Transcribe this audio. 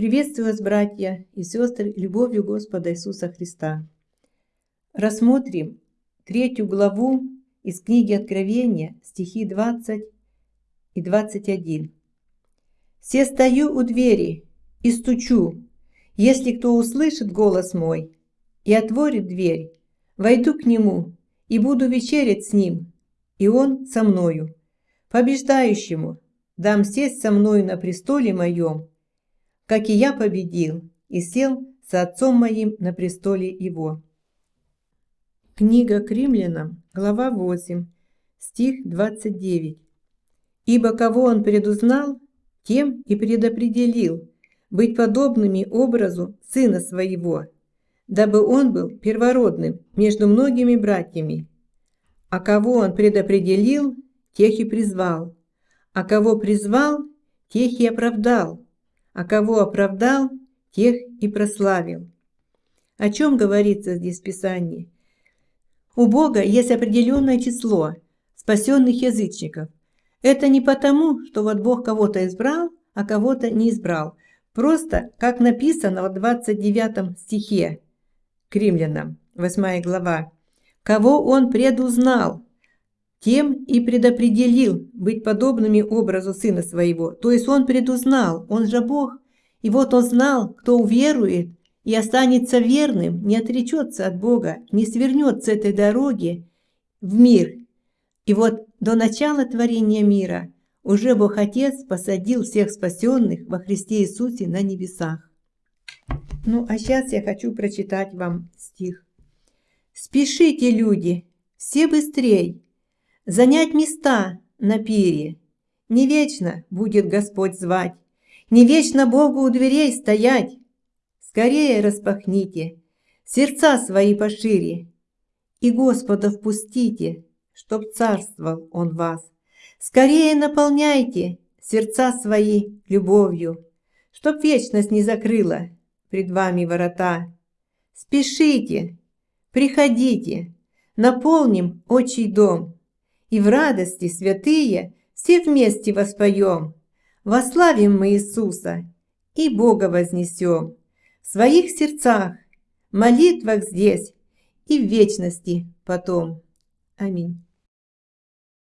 Приветствую вас, братья и сестры, любовью Господа Иисуса Христа. Рассмотрим третью главу из книги Откровения, стихи 20 и 21. «Се стою у двери и стучу. Если кто услышит голос мой и отворит дверь, войду к нему и буду вечерять с ним, и он со мною. Побеждающему дам сесть со мною на престоле моем, как и я победил и сел с отцом моим на престоле его». Книга к римлянам, глава 8, стих 29. «Ибо кого он предузнал, тем и предопределил быть подобными образу сына своего, дабы он был первородным между многими братьями. А кого он предопределил, тех и призвал, а кого призвал, тех и оправдал, а кого оправдал, тех и прославил». О чем говорится здесь в Писании? У Бога есть определенное число спасенных язычников. Это не потому, что вот Бог кого-то избрал, а кого-то не избрал. Просто, как написано в 29 стихе к римлянам, 8 глава, «Кого Он предузнал, тем и предопределил быть подобными образу Сына Своего». То есть Он предузнал, Он же Бог, и вот Он знал, кто уверует и останется верным, не отречется от Бога, не свернет с этой дороги в мир. И вот до начала творения мира уже Бог Отец посадил всех спасенных во Христе Иисусе на небесах. Ну, а сейчас я хочу прочитать вам стих. «Спешите, люди, все быстрей, занять места на пире. Не вечно будет Господь звать, не вечно Богу у дверей стоять. Скорее распахните сердца свои пошире, И Господа впустите, чтоб царствовал Он вас. Скорее наполняйте сердца свои любовью, Чтоб вечность не закрыла пред вами ворота. Спешите, приходите, наполним отчий дом, И в радости святые все вместе воспоем. Вославим мы Иисуса и Бога вознесем в своих сердцах, молитвах здесь и в вечности потом. Аминь.